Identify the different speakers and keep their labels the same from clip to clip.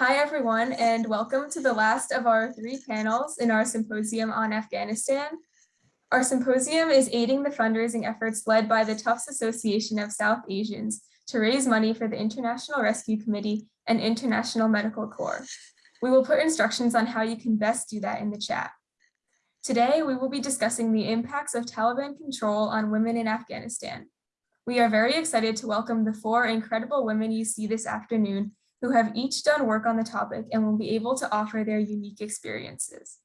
Speaker 1: Hi, everyone, and welcome to the last of our three panels in our symposium on Afghanistan. Our symposium is aiding the fundraising efforts led by the Tufts Association of South Asians to raise money for the International Rescue Committee and International Medical Corps. We will put instructions on how you can best do that in the chat. Today, we will be discussing the impacts of Taliban control on women in Afghanistan. We are very excited to welcome the four incredible women you see this afternoon who have each done work on the topic and will be able to offer their unique experiences.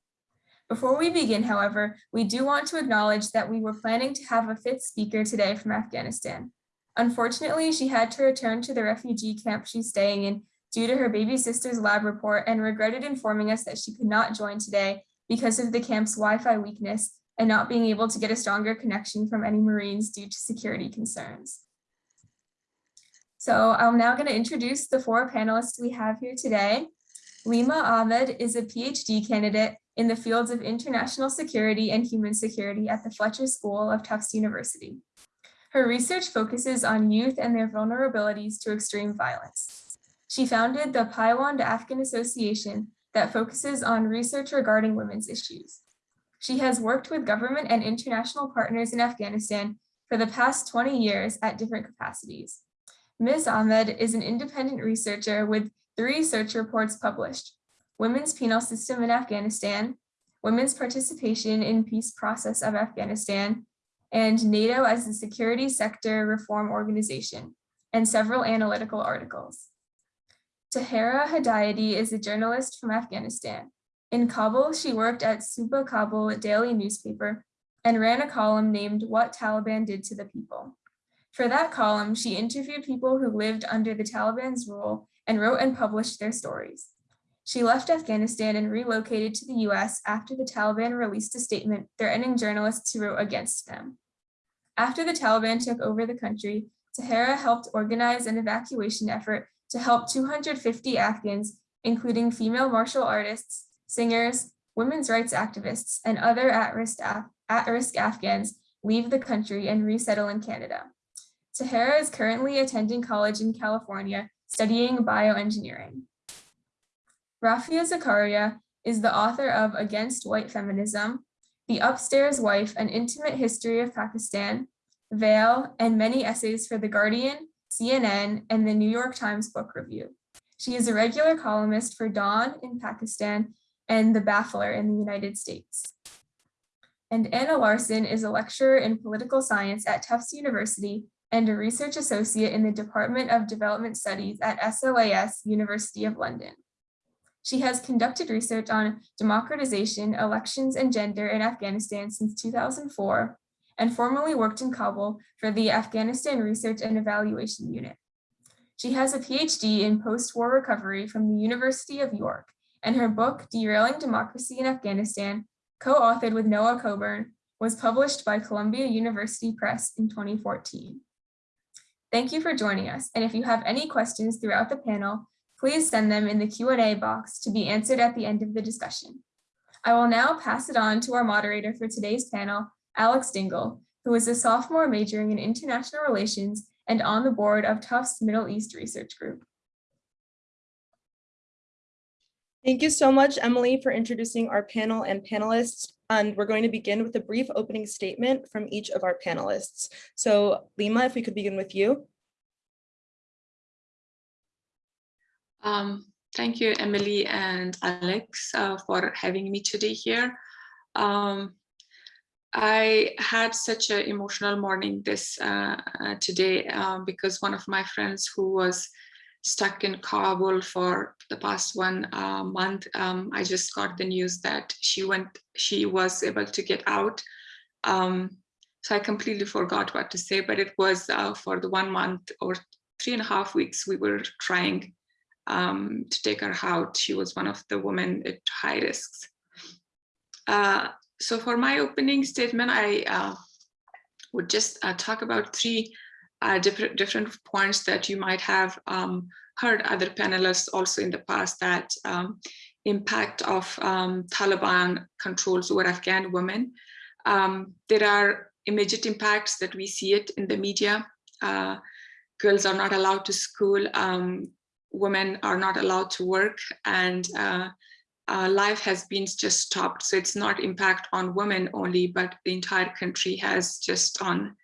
Speaker 1: Before we begin, however, we do want to acknowledge that we were planning to have a fifth speaker today from Afghanistan. Unfortunately, she had to return to the refugee camp she's staying in due to her baby sister's lab report and regretted informing us that she could not join today because of the camp's Wi-Fi weakness and not being able to get a stronger connection from any Marines due to security concerns. So I'm now going to introduce the four panelists we have here today. Lima Ahmed is a PhD candidate in the fields of international security and human security at the Fletcher School of Tufts University. Her research focuses on youth and their vulnerabilities to extreme violence. She founded the Paiwand Afghan Association that focuses on research regarding women's issues. She has worked with government and international partners in Afghanistan for the past 20 years at different capacities. Ms. Ahmed is an independent researcher with three research reports published, Women's Penal System in Afghanistan, Women's Participation in Peace Process of Afghanistan, and NATO as a Security Sector Reform Organization, and several analytical articles. Tahera Hedayati is a journalist from Afghanistan. In Kabul, she worked at Suba Kabul daily newspaper and ran a column named What Taliban Did to the People. For that column, she interviewed people who lived under the Taliban's rule and wrote and published their stories. She left Afghanistan and relocated to the US after the Taliban released a statement threatening journalists who wrote against them. After the Taliban took over the country, Tahera helped organize an evacuation effort to help 250 Afghans, including female martial artists, singers, women's rights activists, and other at-risk at Afghans leave the country and resettle in Canada. Tahera is currently attending college in California, studying bioengineering. Rafia Zakaria is the author of Against White Feminism, The Upstairs Wife, An Intimate History of Pakistan, Veil, and many essays for The Guardian, CNN, and the New York Times Book Review. She is a regular columnist for Dawn in Pakistan and The Baffler in the United States. And Anna Larson is a lecturer in political science at Tufts University and a research associate in the Department of Development Studies at SOAS University of London. She has conducted research on democratization, elections, and gender in Afghanistan since 2004, and formerly worked in Kabul for the Afghanistan Research and Evaluation Unit. She has a PhD in post-war recovery from the University of York, and her book, Derailing Democracy in Afghanistan, co-authored with Noah Coburn, was published by Columbia University Press in 2014. Thank you for joining us. And if you have any questions throughout the panel, please send them in the Q&A box to be answered at the end of the discussion. I will now pass it on to our moderator for today's panel, Alex Dingle, who is a sophomore majoring in international relations and on the board of Tufts Middle East Research Group.
Speaker 2: Thank you so much, Emily, for introducing our panel and panelists. And we're going to begin with a brief opening statement from each of our panelists. So Lima, if we could begin with you.
Speaker 3: Um, thank you, Emily and Alex, uh, for having me today here. Um, I had such an emotional morning this uh, uh, today um, because one of my friends who was stuck in Kabul for the past one uh, month. Um, I just got the news that she went, she was able to get out. Um, so I completely forgot what to say, but it was uh, for the one month or three and a half weeks we were trying um, to take her out. She was one of the women at high risks. Uh, so for my opening statement, I uh, would just uh, talk about three uh, different, different points that you might have um, heard other panelists also in the past that um, impact of um, Taliban controls over Afghan women. Um, there are immediate impacts that we see it in the media. Uh, girls are not allowed to school. Um, women are not allowed to work and uh, uh, life has been just stopped. So it's not impact on women only, but the entire country has just on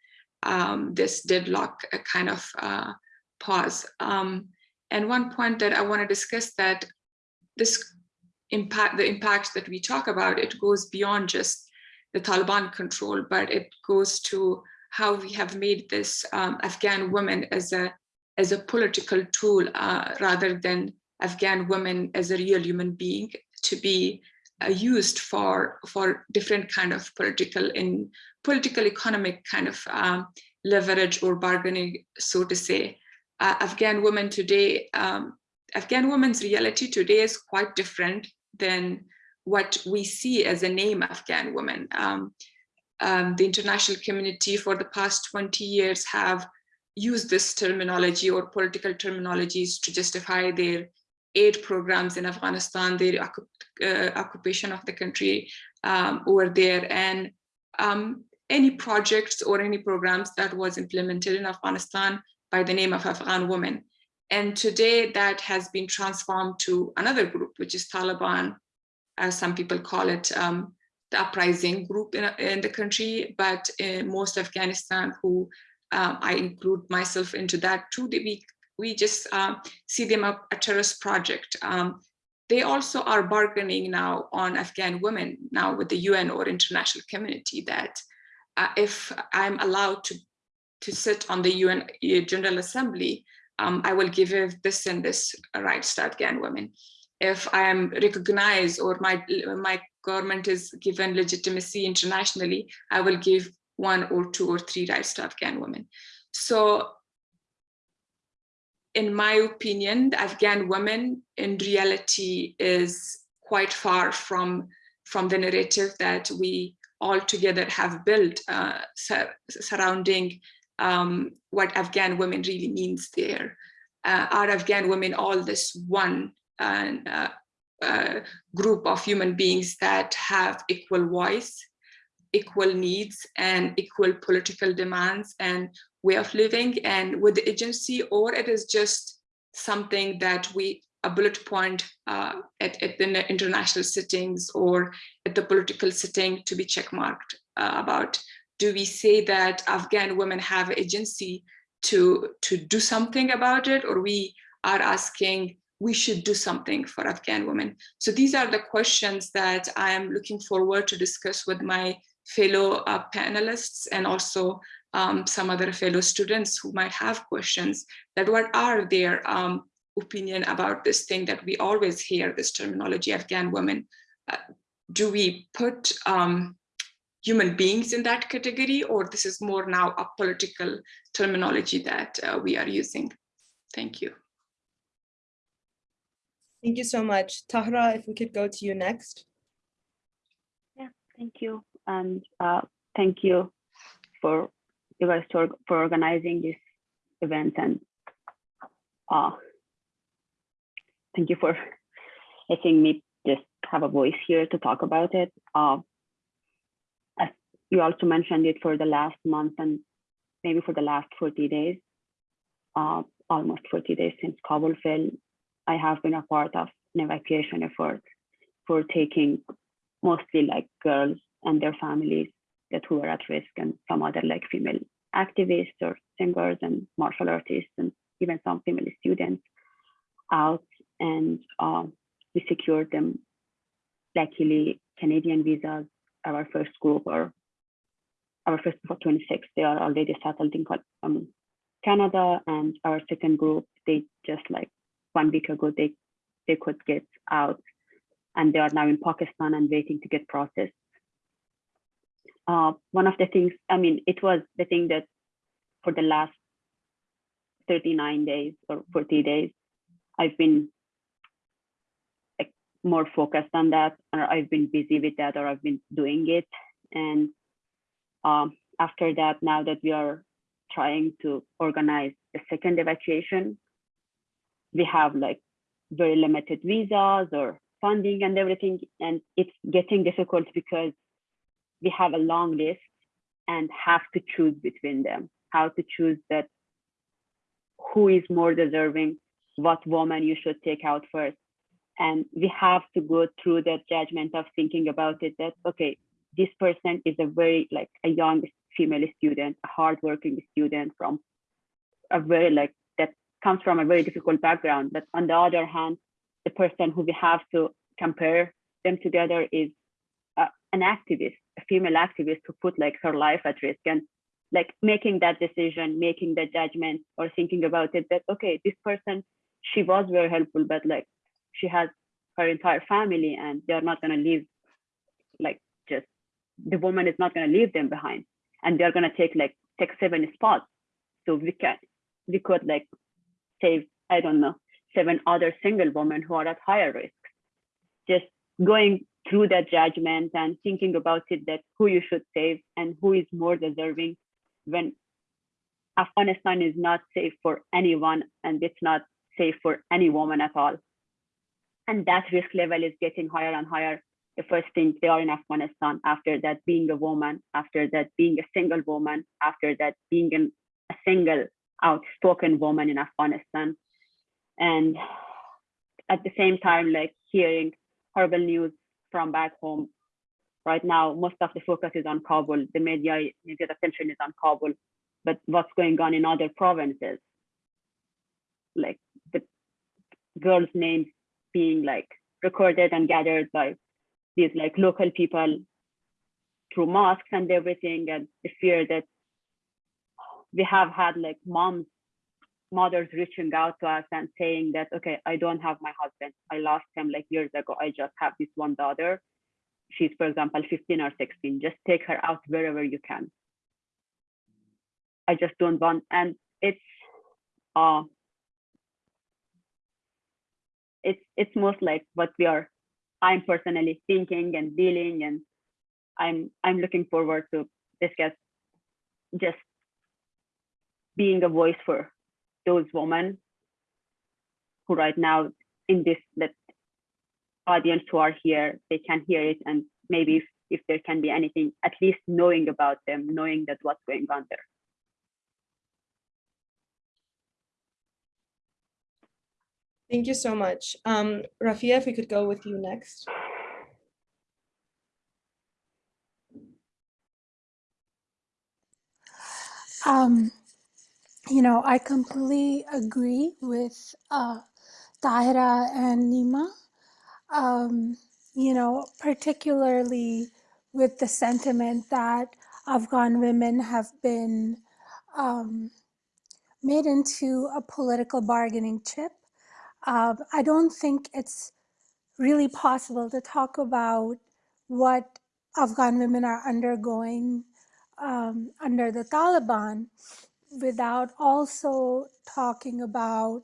Speaker 3: um, this deadlock a kind of uh, pause. Um, and one point that I want to discuss that this impact, the impact that we talk about, it goes beyond just the Taliban control, but it goes to how we have made this um, Afghan women as a as a political tool uh, rather than Afghan women as a real human being to be uh, used for for different kind of political in political economic kind of um, leverage or bargaining, so to say. Uh, Afghan women today, um, Afghan women's reality today is quite different than what we see as a name Afghan woman. Um, um, the international community for the past 20 years have used this terminology or political terminologies to justify their aid programs in Afghanistan, their uh, occupation of the country um, over there, and um, any projects or any programs that was implemented in Afghanistan by the name of Afghan women. And today that has been transformed to another group, which is Taliban, as some people call it, um, the uprising group in, in the country, but in most Afghanistan who um, I include myself into that too, we, we just uh, see them a, a terrorist project. Um, they also are bargaining now on Afghan women now with the UN or international community that uh, if I'm allowed to, to sit on the UN uh, General Assembly, um, I will give this and this rights to Afghan women. If I am recognized or my, my government is given legitimacy internationally, I will give one or two or three rights to Afghan women. So in my opinion, the Afghan women in reality is quite far from, from the narrative that we all together have built uh, sur surrounding um, what Afghan women really means there. Uh, are Afghan women all this one uh, uh, group of human beings that have equal voice, equal needs and equal political demands and way of living and with the agency or it is just something that we a bullet point uh, at, at the international sittings or at the political sitting to be checkmarked uh, about do we say that Afghan women have agency to to do something about it or we are asking we should do something for Afghan women. So these are the questions that I am looking forward to discuss with my fellow uh, panelists and also um, some other fellow students who might have questions that what are their um, opinion about this thing that we always hear this terminology Afghan women. Uh, do we put um, human beings in that category or this is more now a political terminology that uh, we are using? Thank you.
Speaker 2: Thank you so much. Tahra, if we could go to you next.
Speaker 4: Yeah, thank you. And uh, thank you for you guys for, for organizing this event and uh, thank you for letting me just have a voice here to talk about it. Uh, as you also mentioned it for the last month and maybe for the last 40 days, uh, almost 40 days since Kabul fell, I have been a part of an evacuation effort for taking mostly like girls and their families that who were at risk and some other like female activists or singers and martial artists and even some female students out and um, we secured them luckily Canadian visas our first group or our first group of 26 they are already settled in um, Canada and our second group they just like one week ago they they could get out and they are now in Pakistan and waiting to get processed. Uh, one of the things, I mean, it was the thing that for the last 39 days or 40 days, I've been like more focused on that, or I've been busy with that, or I've been doing it. And um, after that, now that we are trying to organize the second evacuation, we have like very limited visas or funding and everything. And it's getting difficult because we have a long list and have to choose between them, how to choose that who is more deserving what woman you should take out first. And we have to go through that judgment of thinking about it that, okay, this person is a very like a young female student, a hardworking student from a very like that comes from a very difficult background. But on the other hand, the person who we have to compare them together is uh, an activist, a female activist who put like her life at risk and like making that decision, making that judgment or thinking about it that, okay, this person, she was very helpful, but like she has her entire family and they're not going to leave the woman is not going to leave them behind and they're going to take like take seven spots. So we can we could like save i don't know seven other single women who are at higher risk just going through that judgment and thinking about it that who you should save and who is more deserving when afghanistan is not safe for anyone and it's not safe for any woman at all. And that risk level is getting higher and higher the first thing they are in Afghanistan, after that being a woman, after that being a single woman, after that being an, a single outspoken woman in Afghanistan. And at the same time, like hearing horrible news from back home. Right now, most of the focus is on Kabul. The media, media attention is on Kabul, but what's going on in other provinces? Like the girls' names being like recorded and gathered by these like local people through mosques and everything and the fear that we have had like moms mothers reaching out to us and saying that okay i don't have my husband. I lost him like years ago. I just have this one daughter. She's for example 15 or 16 just take her out wherever you can. I just don't want and it's uh it's it's most like what we are I'm personally thinking and dealing, and I'm I'm looking forward to discuss just being a voice for those women who right now in this that audience who are here, they can hear it, and maybe if, if there can be anything, at least knowing about them, knowing that what's going on there.
Speaker 2: Thank you so much. Um, Rafia, if we could go with you next.
Speaker 5: Um, you know, I completely agree with uh, Tahira and Lima. Um, you know, particularly with the sentiment that Afghan women have been um, made into a political bargaining chip. Uh, I don't think it's really possible to talk about what Afghan women are undergoing um, under the Taliban without also talking about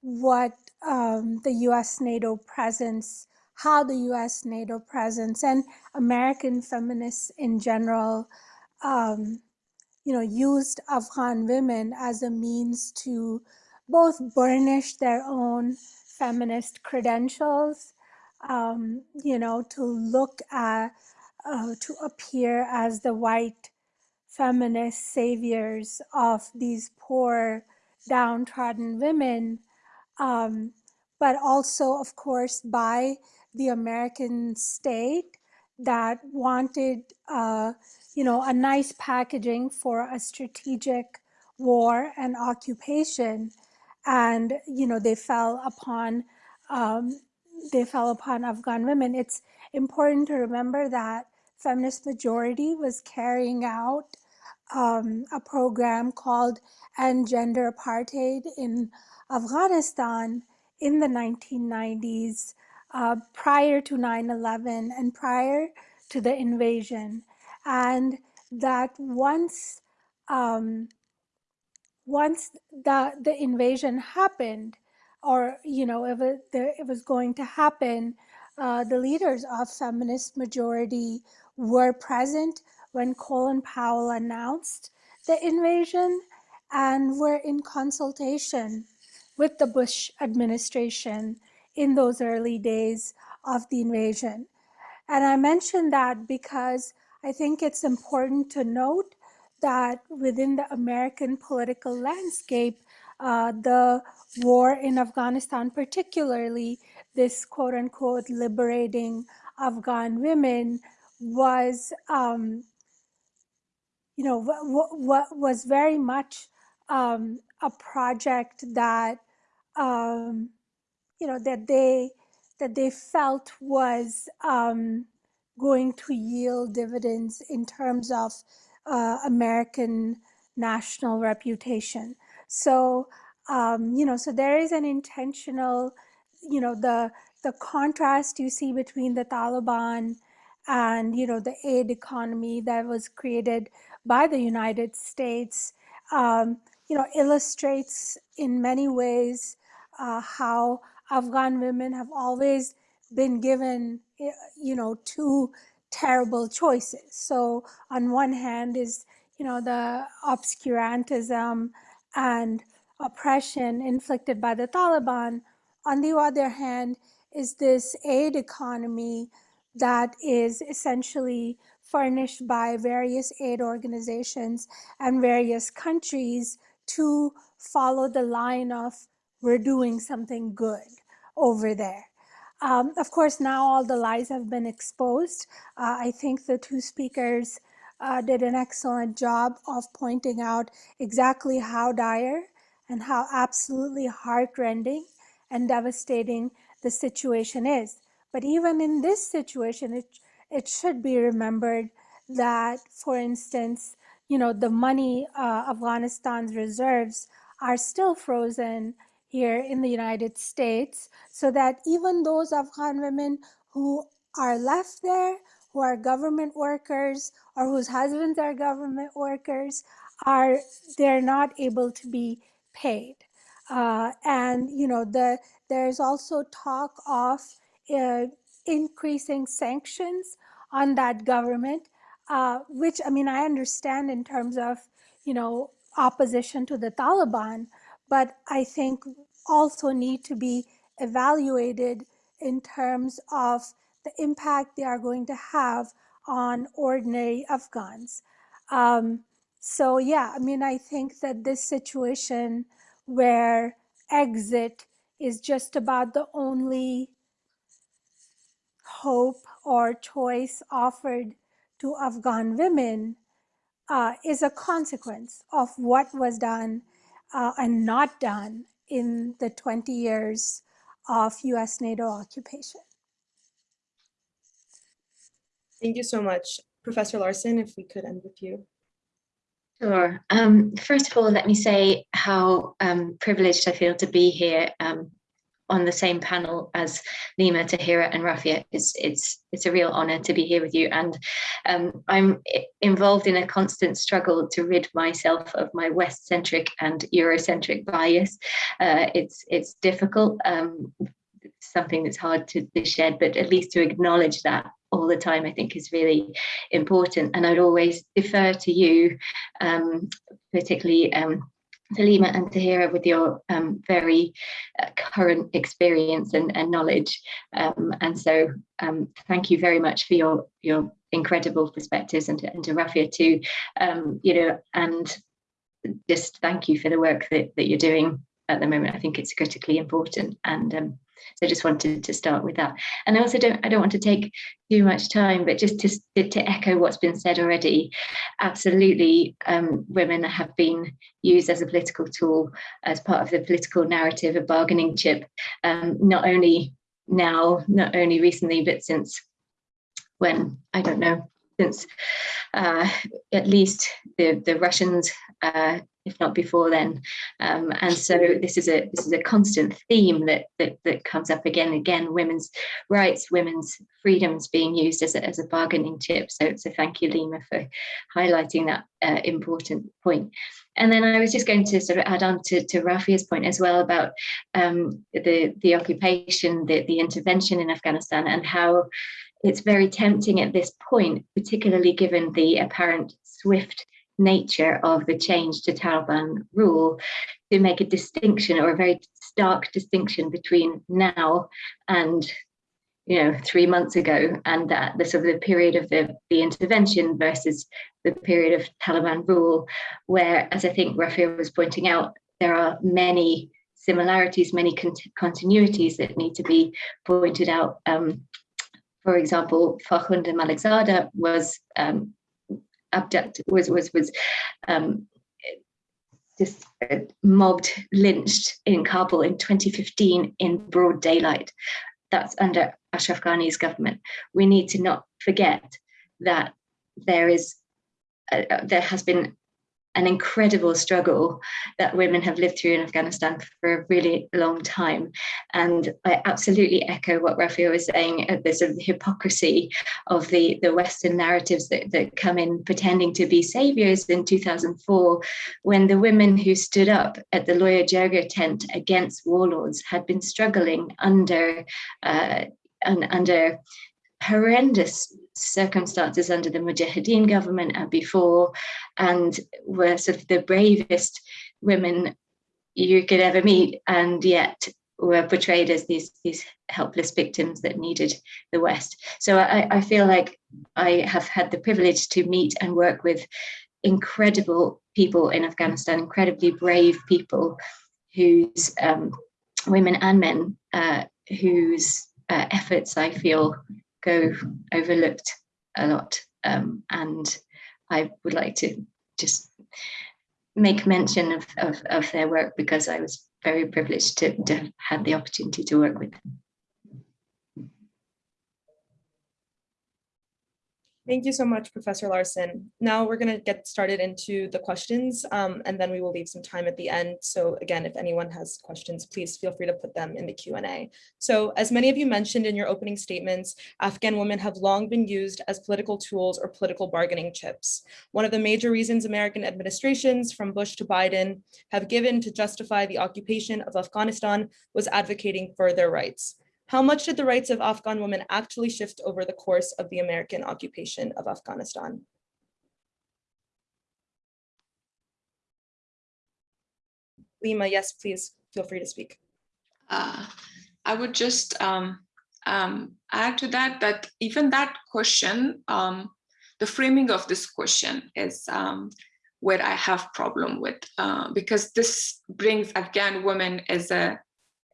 Speaker 5: what um, the US NATO presence, how the US NATO presence and American feminists in general, um, you know, used Afghan women as a means to both burnish their own feminist credentials, um, you know, to look at, uh, to appear as the white feminist saviors of these poor, downtrodden women, um, but also, of course, by the American state that wanted, uh, you know, a nice packaging for a strategic war and occupation. And, you know, they fell upon, um, they fell upon Afghan women. It's important to remember that feminist majority was carrying out um, a program called End Gender Apartheid in Afghanistan in the 1990s, uh, prior to 9-11 and prior to the invasion. And that once, um, once the, the invasion happened, or, you know, if it, it was going to happen, uh, the leaders of feminist majority were present when Colin Powell announced the invasion and were in consultation with the Bush administration in those early days of the invasion. And I mention that because I think it's important to note that within the American political landscape, uh, the war in Afghanistan, particularly this quote unquote liberating Afghan women, was, um, you know, was very much um, a project that, um, you know, that they that they felt was um, going to yield dividends in terms of uh, American national reputation. So, um, you know, so there is an intentional, you know, the the contrast you see between the Taliban and you know the aid economy that was created by the United States, um, you know, illustrates in many ways uh, how Afghan women have always been given, eh, you know, two terrible choices. So on one hand is, you know, the obscurantism and oppression inflicted by the Taliban. On the other hand is this aid economy that is essentially furnished by various aid organizations and various countries to follow the line of we're doing something good over there. Um, of course, now all the lies have been exposed. Uh, I think the two speakers uh, did an excellent job of pointing out exactly how dire and how absolutely heartrending and devastating the situation is. But even in this situation, it, it should be remembered that, for instance, you know, the money, uh, Afghanistan's reserves are still frozen here in the United States so that even those Afghan women who are left there, who are government workers or whose husbands are government workers, are they're not able to be paid. Uh, and you know the there's also talk of uh, increasing sanctions on that government, uh, which I mean I understand in terms of you know opposition to the Taliban, but I think also need to be evaluated in terms of the impact they are going to have on ordinary Afghans. Um, so yeah, I mean, I think that this situation where exit is just about the only hope or choice offered to Afghan women uh, is a consequence of what was done uh, and not done in the 20 years of US NATO occupation.
Speaker 2: Thank you so much. Professor Larson, if we could end with you.
Speaker 6: Sure. Um, first of all, let me say how um, privileged I feel to be here um, on the same panel as Lima, Tahira, and Rafia. It's it's it's a real honor to be here with you, and um, I'm involved in a constant struggle to rid myself of my West-centric and Eurocentric bias. Uh, it's it's difficult. Um, something that's hard to, to shed, but at least to acknowledge that all the time, I think is really important. And I'd always defer to you, um, particularly um, Salima and Tahira with your um, very uh, current experience and, and knowledge. Um, and so um, thank you very much for your, your incredible perspectives and to, and to Rafia too, um, you know, and just thank you for the work that, that you're doing at the moment. I think it's critically important. And um, so I just wanted to start with that. And I also don't I don't want to take too much time, but just to, to echo what's been said already, absolutely um, women have been used as a political tool, as part of the political narrative, a bargaining chip, um, not only now, not only recently, but since when, I don't know, since uh, at least the, the Russians uh, if not before then. Um, and so this is a this is a constant theme that that, that comes up again and again, women's rights, women's freedoms being used as a, as a bargaining chip. So, so thank you, Lima, for highlighting that uh, important point. And then I was just going to sort of add on to, to Rafia's point as well about um, the, the occupation, the, the intervention in Afghanistan and how it's very tempting at this point, particularly given the apparent swift nature of the change to Taliban rule to make a distinction or a very stark distinction between now and you know three months ago and that the sort of the period of the, the intervention versus the period of Taliban rule where as I think Rafia was pointing out there are many similarities, many con continuities that need to be pointed out. Um, for example, Farkhunda Malikzada was um, abducted, was was was um, just uh, mobbed, lynched in Kabul in 2015 in broad daylight. That's under Ashraf Ghani's government. We need to not forget that there is, uh, uh, there has been an incredible struggle that women have lived through in Afghanistan for a really long time. And I absolutely echo what Rafia was saying, uh, of hypocrisy of the, the Western narratives that, that come in pretending to be saviors in 2004, when the women who stood up at the Loya Jirga tent against warlords had been struggling under, uh, under horrendous circumstances under the Mujahideen government and before, and were sort of the bravest women you could ever meet, and yet were portrayed as these these helpless victims that needed the West. So I, I feel like I have had the privilege to meet and work with incredible people in Afghanistan, incredibly brave people whose um, women and men uh, whose uh, efforts I feel go overlooked a lot. Um, and I would like to just make mention of, of, of, their work because I was very privileged to, to have had the opportunity to work with them.
Speaker 2: Thank you so much, Professor Larson. Now we're going to get started into the questions um, and then we will leave some time at the end. So again, if anyone has questions, please feel free to put them in the Q&A. So as many of you mentioned in your opening statements, Afghan women have long been used as political tools or political bargaining chips. One of the major reasons American administrations from Bush to Biden have given to justify the occupation of Afghanistan was advocating for their rights. How much did the rights of Afghan women actually shift over the course of the American occupation of Afghanistan? Lima, yes, please feel free to speak.
Speaker 3: Uh, I would just um, um, add to that, that even that question, um, the framing of this question is um, where I have problem with, uh, because this brings Afghan women as a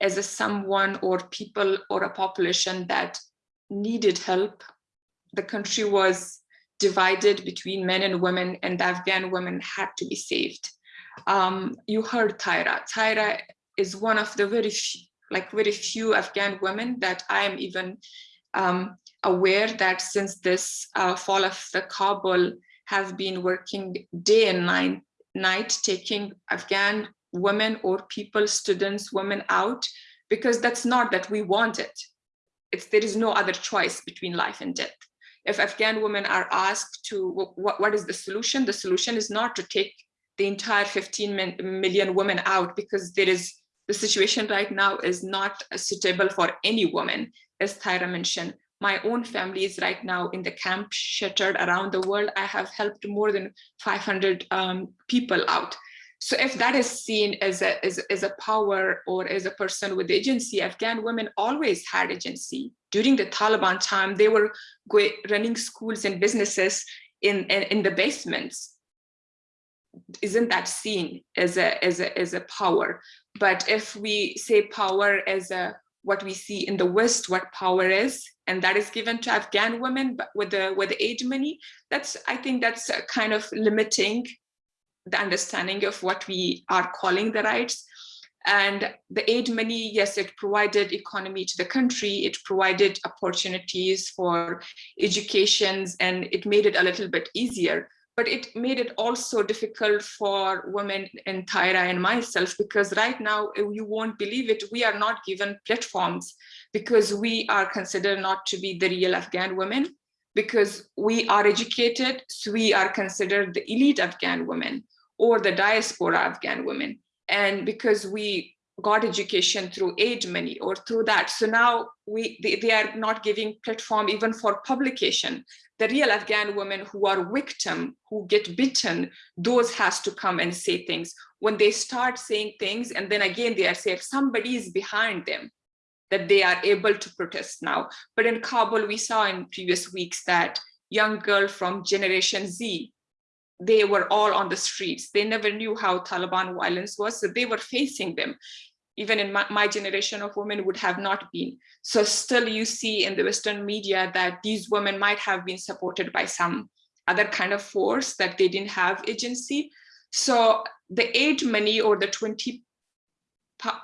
Speaker 3: as a someone or people or a population that needed help. The country was divided between men and women and the Afghan women had to be saved. Um, you heard Tahera. Tahera is one of the very few, like very few Afghan women that I am even um, aware that since this uh, fall of the Kabul have been working day and night, night taking Afghan women or people, students, women out, because that's not that we want it. It's, there is no other choice between life and death. If Afghan women are asked to, what, what is the solution? The solution is not to take the entire 15 million women out because there is, the situation right now is not suitable for any woman, as Tahera mentioned. My own family is right now in the camp shattered around the world. I have helped more than 500 um, people out. So if that is seen as a, as, as a power or as a person with agency, Afghan women always had agency. During the Taliban time, they were running schools and businesses in, in, in the basements. Isn't that seen as a, as, a, as a power? But if we say power as a what we see in the West, what power is, and that is given to Afghan women with the with the aid money, that's I think that's kind of limiting the understanding of what we are calling the rights. And the aid money, yes, it provided economy to the country, it provided opportunities for educations, and it made it a little bit easier. But it made it also difficult for women and Tahera and myself, because right now, eh, you won't believe it, we are not given platforms because we are considered not to be the real Afghan women because we are educated, so we are considered the elite Afghan women or the diaspora Afghan women. And because we got education through aid money or through that. So now we they, they, are not giving platform even for publication. The real Afghan women who are victim, who get bitten, those has to come and say things. When they start saying things and then again they are saying somebody is behind them, that they are able to protest now. But in Kabul, we saw in previous weeks that young girl from Generation Z they were all on the streets. They never knew how Taliban violence was, so they were facing them. Even in my, my generation of women would have not been. So still you see in the Western media that these women might have been supported by some other kind of force that they didn't have agency. So the aid money or the 20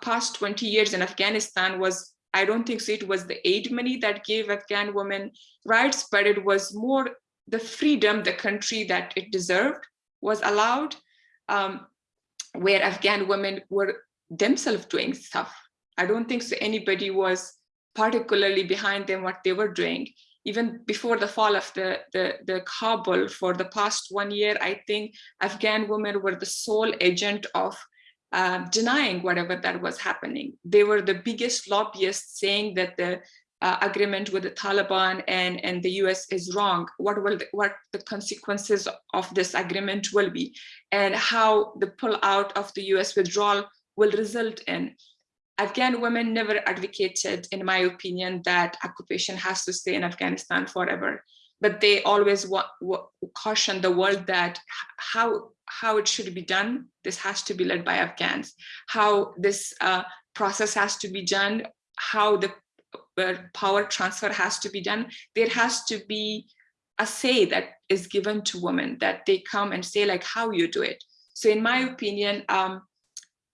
Speaker 3: past 20 years in Afghanistan was I don't think so it was the aid money that gave Afghan women rights, but it was more the freedom the country that it deserved was allowed, um, where Afghan women were themselves doing stuff. I don't think so anybody was particularly behind them what they were doing. Even before the fall of the, the, the Kabul for the past one year, I think Afghan women were the sole agent of uh, denying whatever that was happening. They were the biggest lobbyists saying that the uh, agreement with the Taliban and, and the US is wrong. What will the, what the consequences of this agreement will be and how the pull out of the US withdrawal will result in. Afghan women never advocated, in my opinion, that occupation has to stay in Afghanistan forever but they always wa- wa- caution the world that how how it should be done this has to be led by afghans how this uh, process has to be done how the uh, power transfer has to be done there has to be a say that is given to women that they come and say like how you do it so in my opinion um,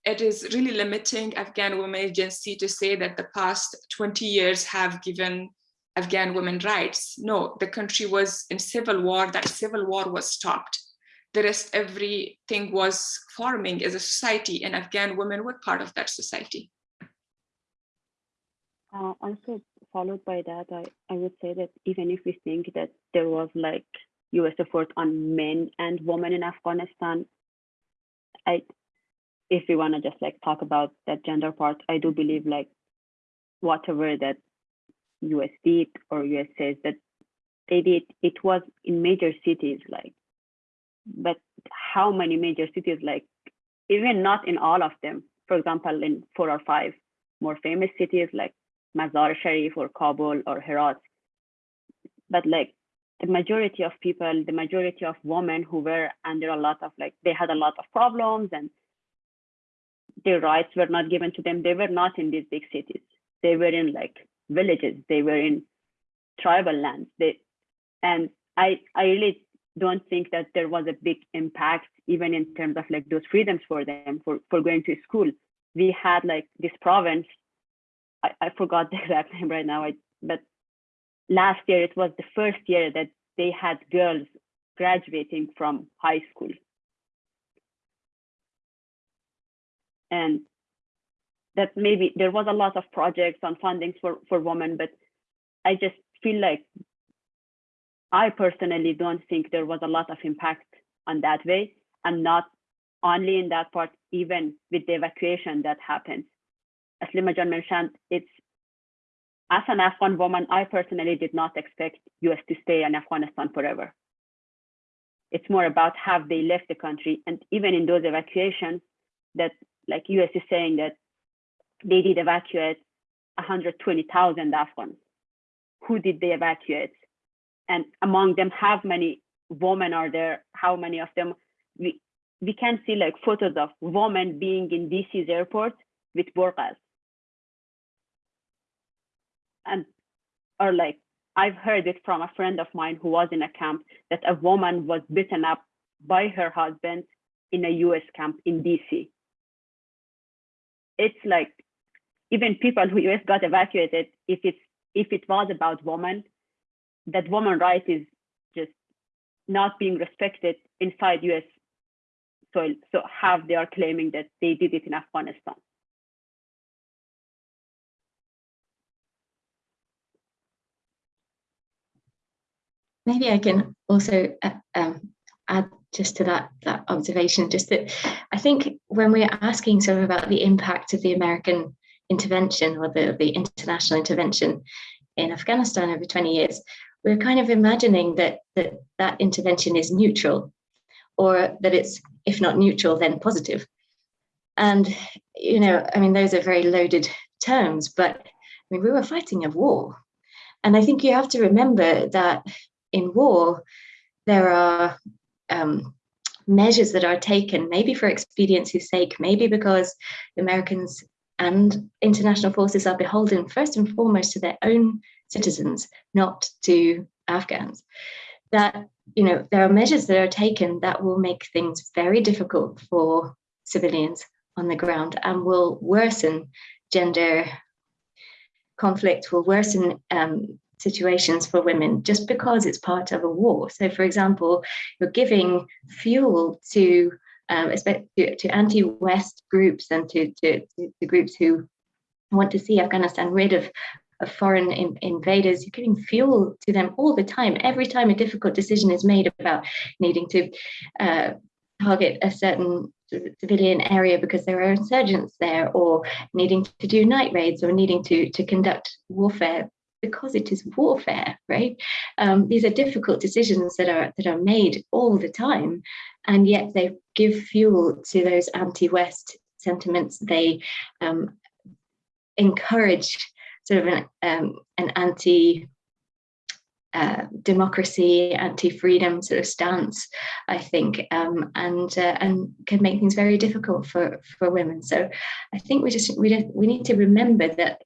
Speaker 3: it is really limiting afghan women agency to say that the past 20 years have given Afghan women rights. No, the country was in civil war. That civil war was stopped. The rest, everything was forming as a society, and Afghan women were part of that society.
Speaker 4: Uh, also followed by that, I, I would say that even if we think that there was like US effort on men and women in Afghanistan, I if we want to just like talk about that gender part, I do believe like whatever that US did or US says that they did, it was in major cities like, but how many major cities like, even not in all of them, for example, in four or five more famous cities like Mazar Sharif or Kabul or Herat, but like the majority of people, the majority of women who were under a lot of like, they had a lot of problems and their rights were not given to them. They were not in these big cities. They were in like villages. They were in tribal lands. They, and I, I really don't think that there was a big impact, even in terms of like those freedoms for them for, for going to school. We had like this province, I, I forgot the exact name right now, I, but last year it was the first year that they had girls graduating from high school. And that maybe there was a lot of projects on fundings for, for women, but I just feel like I personally don't think there was a lot of impact on that way and not only in that part, even with the evacuation that happened. As Lima jan mentioned, it's as an Afghan woman, I personally did not expect US to stay in Afghanistan forever. It's more about have they left the country and even in those evacuations that like US is saying that they did evacuate 120,000 Afghans. Who did they evacuate? And among them, how many women are there? How many of them? We, we can see like photos of women being in DC's airport with burqas. And or like, I've heard it from a friend of mine who was in a camp that a woman was beaten up by her husband in a US camp in DC. It's like even people who US got evacuated, if it's if it was about women, that woman right is just not being respected inside US soil. So how they are claiming that they did it in Afghanistan.
Speaker 6: Maybe I can also uh, um, add just to that that observation, just that I think when we're asking sort of about the impact of the American intervention or the, the international intervention in Afghanistan over 20 years, we're kind of imagining that, that that intervention is neutral or that it's, if not neutral, then positive. And, you know, I mean, those are very loaded terms, but I mean, we were fighting a war. And I think you have to remember that in war, there are um, measures that are taken, maybe for expediency's sake, maybe because Americans and international forces are beholden first and foremost to their own citizens, not to Afghans. That you know there are measures that are taken that will make things very difficult for civilians on the ground and will worsen gender conflict, will worsen um, situations for women just because it's part of a war. So, for example, you're giving fuel to um, to, to anti-West groups and to, to, to, groups who want to see Afghanistan rid of, of foreign in, invaders. You're giving fuel to them all the time. Every time a difficult decision is made about needing to uh, target a certain civilian area because there are insurgents there or needing to do night raids or needing to, to conduct warfare because it is warfare, right? Um, these are difficult decisions that are that are made all the time, and yet they give fuel to those anti-West sentiments. They um, encourage sort of an, um, an anti uh, democracy, anti-freedom sort of stance, I think, um, and uh, and can make things very difficult for for women. So I think we just we we need to remember that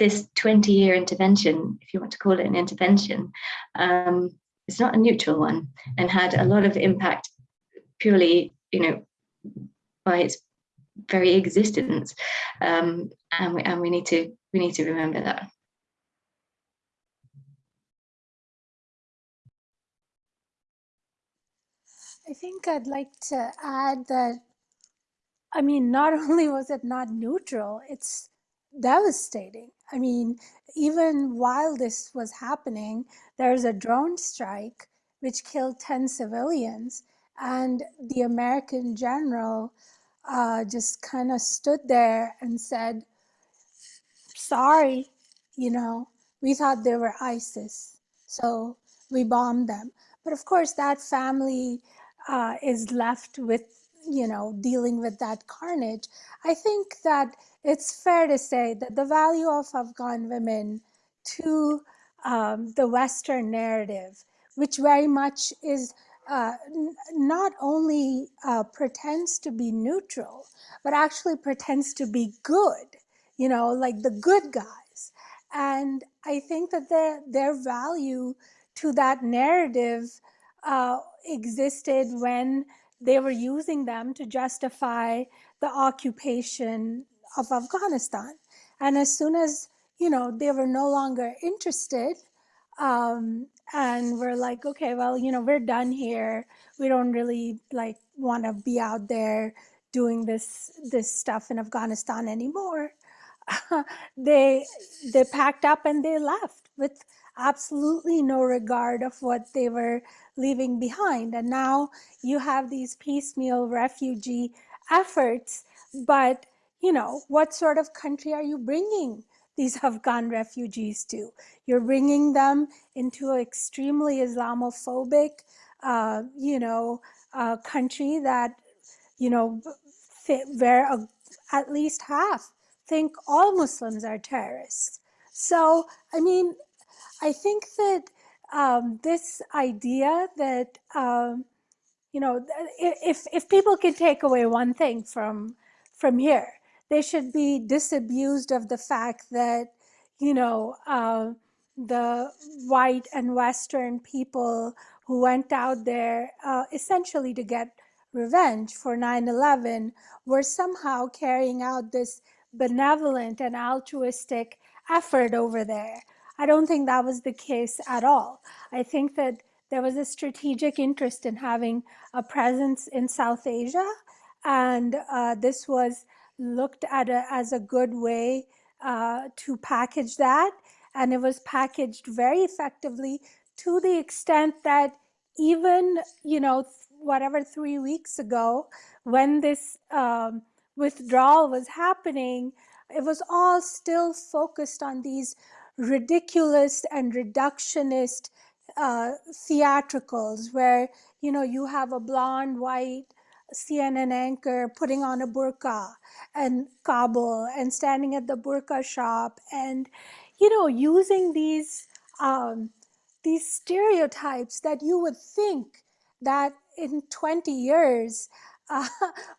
Speaker 6: this 20 year intervention, if you want to call it an intervention, um, it's not a neutral one and had a lot of impact purely, you know, by its very existence. Um, and, we, and we need to we need to remember that.
Speaker 5: I think I'd like to add that, I mean, not only was it not neutral, it's devastating. I mean, even while this was happening, there was a drone strike which killed 10 civilians, and the American general uh, just kind of stood there and said, Sorry, you know, we thought they were ISIS, so we bombed them. But of course, that family uh, is left with, you know, dealing with that carnage. I think that it's fair to say that the value of Afghan women to um, the Western narrative, which very much is uh, not only uh, pretends to be neutral, but actually pretends to be good, you know, like the good guys. And I think that their, their value to that narrative uh, existed when they were using them to justify the occupation of Afghanistan. And as soon as, you know, they were no longer interested, um, and we're like, okay, well, you know, we're done here. We don't really like want to be out there doing this this stuff in Afghanistan anymore. they they packed up and they left with absolutely no regard of what they were leaving behind. And now you have these piecemeal refugee efforts, but you know, what sort of country are you bringing these Afghan refugees to? You're bringing them into an extremely Islamophobic, uh, you know, uh, country that, you know, where a, at least half think all Muslims are terrorists. So, I mean, I think that um, this idea that, um, you know, if, if people can take away one thing from, from here, they should be disabused of the fact that, you know, uh, the white and Western people who went out there uh, essentially to get revenge for 9 11 were somehow carrying out this benevolent and altruistic effort over there. I don't think that was the case at all. I think that there was a strategic interest in having a presence in South Asia, and uh, this was looked at it as a good way uh, to package that. And it was packaged very effectively to the extent that even, you know, whatever three weeks ago, when this um, withdrawal was happening, it was all still focused on these ridiculous and reductionist uh, theatricals where, you know, you have a blonde, white, CNN anchor putting on a burqa and Kabul and standing at the burqa shop and, you know, using these um, these stereotypes that you would think that in 20 years uh,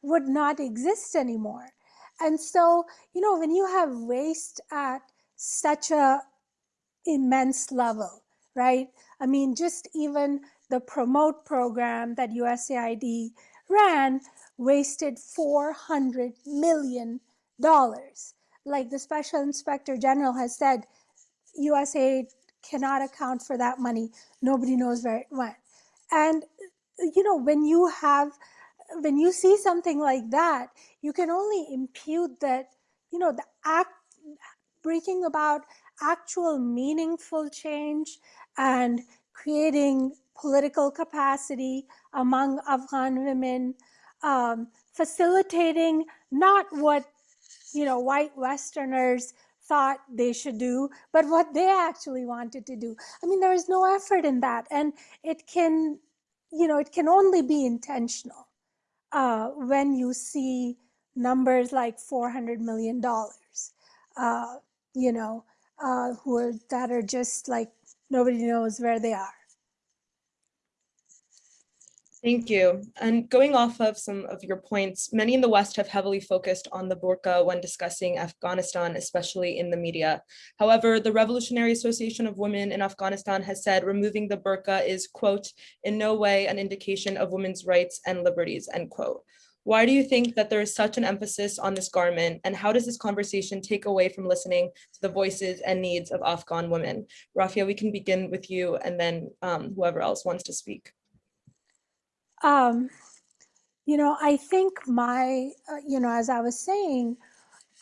Speaker 5: would not exist anymore. And so, you know, when you have waste at such a immense level, right? I mean, just even the promote program that USAID ran wasted 400 million dollars. Like the special inspector general has said, USAID cannot account for that money. Nobody knows where it went. And you know, when you have when you see something like that, you can only impute that, you know, the act bringing about actual meaningful change and creating political capacity among Afghan women, um, facilitating not what you know white Westerners thought they should do, but what they actually wanted to do. I mean, there is no effort in that, and it can, you know, it can only be intentional uh, when you see numbers like 400 million dollars, uh, you know, uh, who are that are just like nobody knows where they are.
Speaker 2: Thank you. And going off of some of your points, many in the West have heavily focused on the burqa when discussing Afghanistan, especially in the media. However, the Revolutionary Association of Women in Afghanistan has said removing the burqa is, quote, in no way an indication of women's rights and liberties, end quote. Why do you think that there is such an emphasis on this garment and how does this conversation take away from listening to the voices and needs of Afghan women? Rafia, we can begin with you and then um, whoever else wants to speak.
Speaker 5: Um, you know, I think my, uh, you know, as I was saying,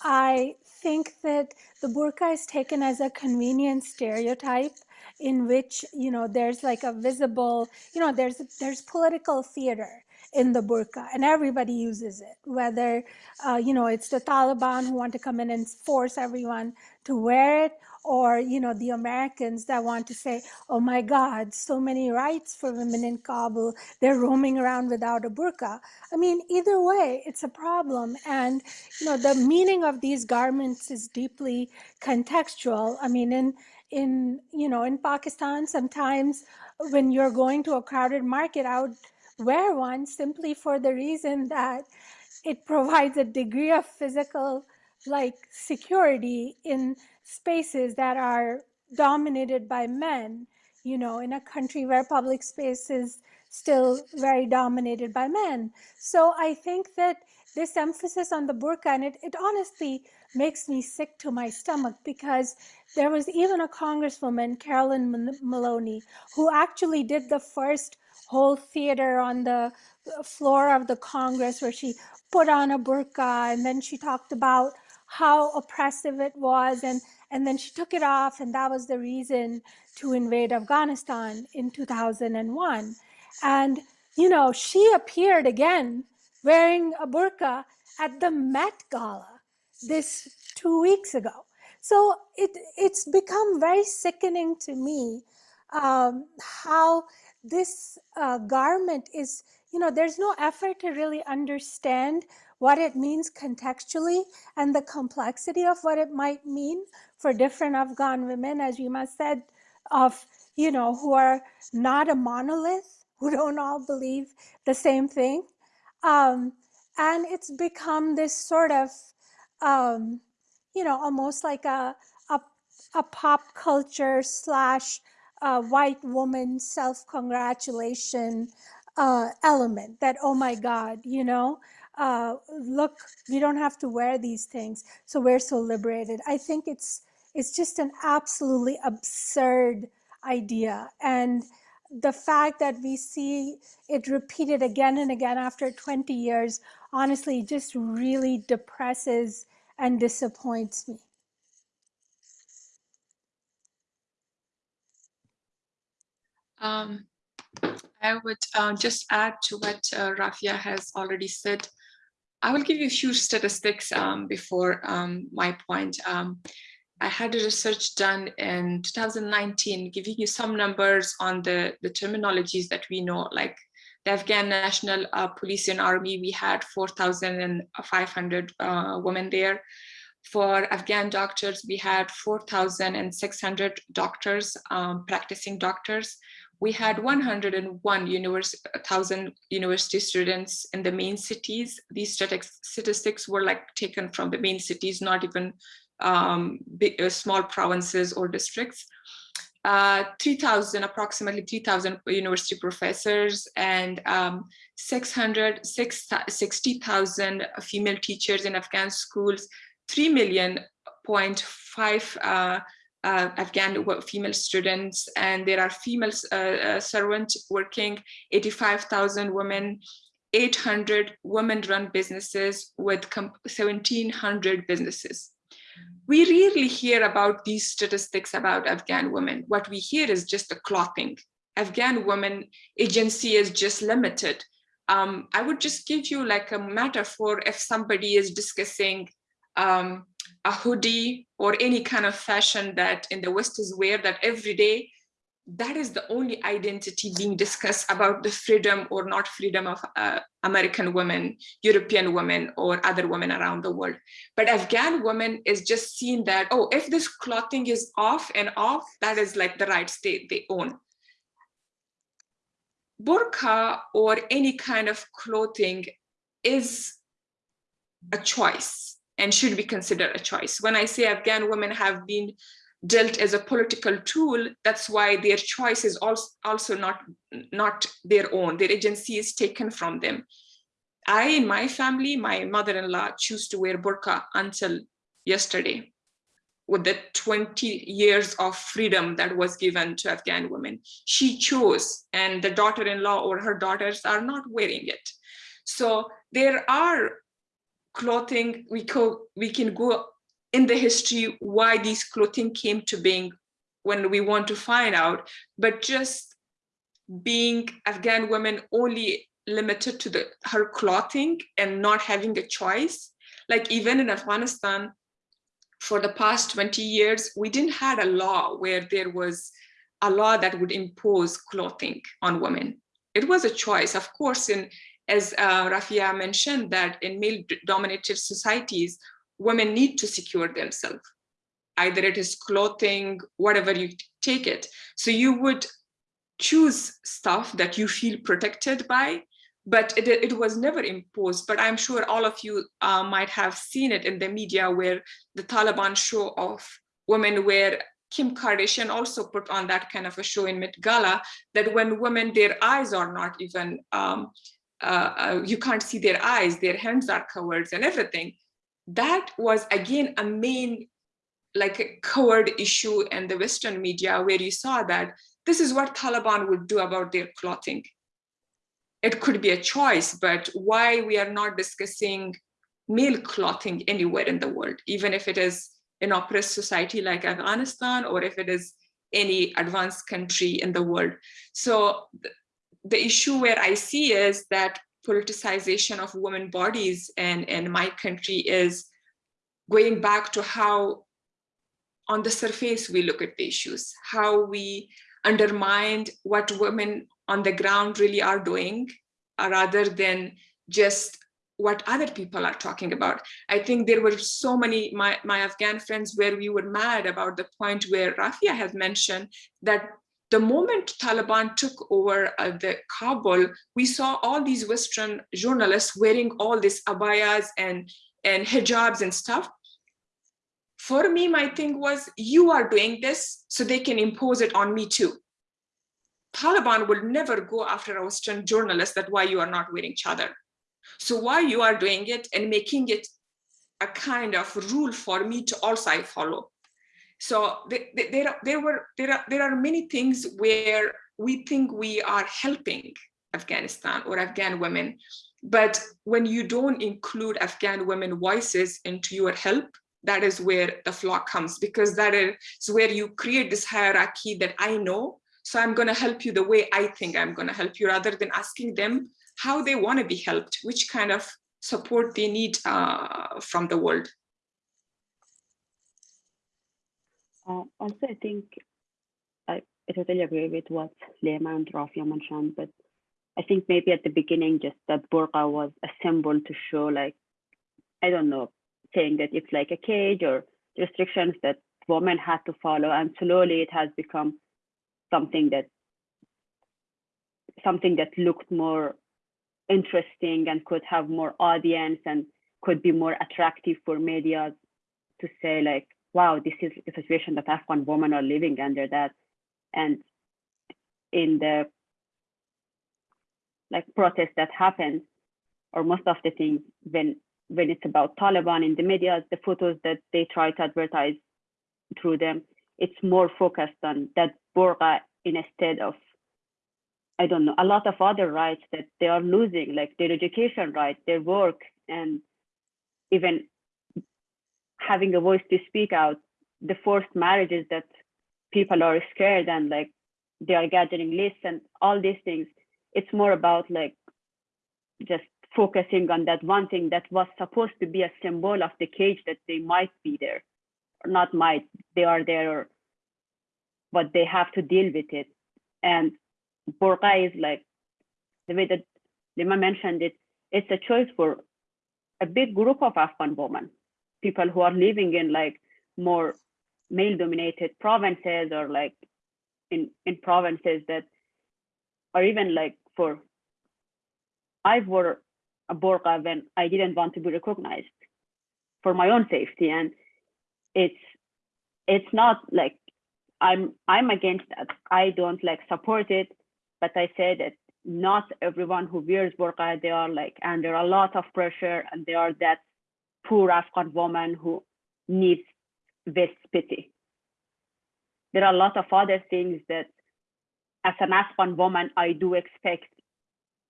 Speaker 5: I think that the burqa is taken as a convenient stereotype in which, you know, there's like a visible, you know, there's there's political theater in the burqa and everybody uses it whether uh, you know it's the taliban who want to come in and force everyone to wear it or you know the americans that want to say oh my god so many rights for women in kabul they're roaming around without a burqa. I mean either way it's a problem and you know the meaning of these garments is deeply contextual. I mean in in you know in pakistan sometimes when you're going to a crowded market i would wear one simply for the reason that it provides a degree of physical like security in spaces that are dominated by men, you know, in a country where public space is still very dominated by men. So I think that this emphasis on the burqa, and it, it honestly makes me sick to my stomach because there was even a congresswoman, Carolyn Maloney, who actually did the first whole theater on the floor of the Congress where she put on a burqa and then she talked about how oppressive it was and and then she took it off and that was the reason to invade afghanistan in 2001 and you know she appeared again wearing a burqa at the met gala this two weeks ago. So it it's become very sickening to me um, how this uh, garment is you know there's no effort to really understand what it means contextually and the complexity of what it might mean for different Afghan women, as Lima said, of, you know, who are not a monolith, who don't all believe the same thing. Um, and it's become this sort of, um, you know, almost like a, a, a pop culture slash uh, white woman self-congratulation uh, element that, oh my God, you know, uh, look, we don't have to wear these things, so we're so liberated. I think it's it's just an absolutely absurd idea, and the fact that we see it repeated again and again after 20 years, honestly, just really depresses and disappoints me.
Speaker 3: Um, I would uh, just add to what uh, Rafia has already said. I will give you a few statistics um, before um, my point. Um, I had a research done in 2019, giving you some numbers on the, the terminologies that we know, like the Afghan National uh, Police and Army, we had 4,500 uh, women there. For Afghan doctors, we had 4,600 doctors, um, practicing doctors. We had 101 univers- 1,000 university students in the main cities. These statistics, were like taken from the main cities, not even um, big, uh, small provinces or districts. Uh, 3,000, approximately 3,000 university professors and um, 600, 60,000 female teachers in Afghan schools, 3 million point five uh, Afghan female students, and there are female uh, uh, servants working, 85,000 women, 800 women-run businesses with 1,700 businesses. We rarely hear about these statistics about Afghan women. What we hear is just the clothing. Afghan women agency is just limited. Um, I would just give you like a metaphor if somebody is discussing um, a hoodie or any kind of fashion that in the West is wear that every day, that is the only identity being discussed about the freedom or not freedom of uh, American women, European women, or other women around the world. But Afghan women is just seen that, oh, if this clothing is off and off, that is like the right state they own. Burqa or any kind of clothing is a choice and should be considered a choice. When I say Afghan women have been dealt as a political tool, that's why their choice is also, not, not their own. Their agency is taken from them. I, in my family, my mother-in-law choose to wear burqa until yesterday with the 20 years of freedom that was given to Afghan women. She chose and the daughter-in-law or her daughters are not wearing it. So there are clothing, we, co we can go in the history why these clothing came to being when we want to find out, but just being Afghan women only limited to the her clothing and not having a choice. Like even in Afghanistan, for the past 20 years, we didn't had a law where there was a law that would impose clothing on women. It was a choice, of course, in as uh, Rafia mentioned that in male-dominated societies, women need to secure themselves. Either it is clothing, whatever you take it. So you would choose stuff that you feel protected by, but it, it was never imposed. But I'm sure all of you uh, might have seen it in the media where the Taliban show off women where Kim Kardashian also put on that kind of a show in Met Gala that when women, their eyes are not even, um, uh, uh, you can't see their eyes, their hands are covered and everything. That was again a main like covered issue in the Western media where you saw that this is what Taliban would do about their clothing. It could be a choice, but why we are not discussing male clothing anywhere in the world, even if it is an oppressed society like Afghanistan or if it is any advanced country in the world. So the, issue where I see is that politicization of women bodies and in my country is going back to how on the surface we look at the issues, how we undermined what women on the ground really are doing, uh, rather than just what other people are talking about. I think there were so many, my, my Afghan friends, where we were mad about the point where Rafia has mentioned that the moment Taliban took over uh, the Kabul, we saw all these Western journalists wearing all these abayas and, and hijabs and stuff. For me, my thing was, you are doing this so they can impose it on me too. Taliban will never go after a Western journalist that why you are not wearing chadar. So why you are doing it and making it a kind of rule for me to also follow. So there, there were there are there are many things where we think we are helping Afghanistan or Afghan women, but when you don't include Afghan women voices into your help, that is where the flaw comes because that is where you create this hierarchy that I know, so I'm going to help you the way I think I'm going to help you rather than asking them how they want to be helped, which kind of support they need uh, from the world.
Speaker 4: Uh, also, I think I, totally agree with what Lima and Rafia mentioned, but I think maybe at the beginning, just that burqa was a symbol to show like, I don't know, saying that it's like a cage or restrictions that women had to follow. And slowly it has become something that something that looked more interesting and could have more audience and could be more attractive for media to say like, wow, this is the situation that Afghan women are living under that. And in the like protest that happens, or most of the things when when it's about Taliban in the media, the photos that they try to advertise through them, it's more focused on that burqa instead of I don't know, a lot of other rights that they are losing, like their education rights, their work, and even having a voice to speak out, the forced marriages that people are scared and like they are gathering lists and all these things. It's more about like just focusing on that one thing that was supposed to be a symbol of the cage that they might be there, or not might, they are there, or but they have to deal with it. And burqa is like the way that Lima mentioned it, it's a choice for a big group of Afghan women, people who are living in like more male dominated provinces or like in, in provinces that or even like for I wore a burqa when I didn't want to be recognized for my own safety. And it's it's not like I'm I'm against that. I don't like support it, but I say that not everyone who wears burqa, they are like under a lot of pressure and they are that poor Afghan woman who needs this pity. There are a lot of other things that as an Afghan woman, I do expect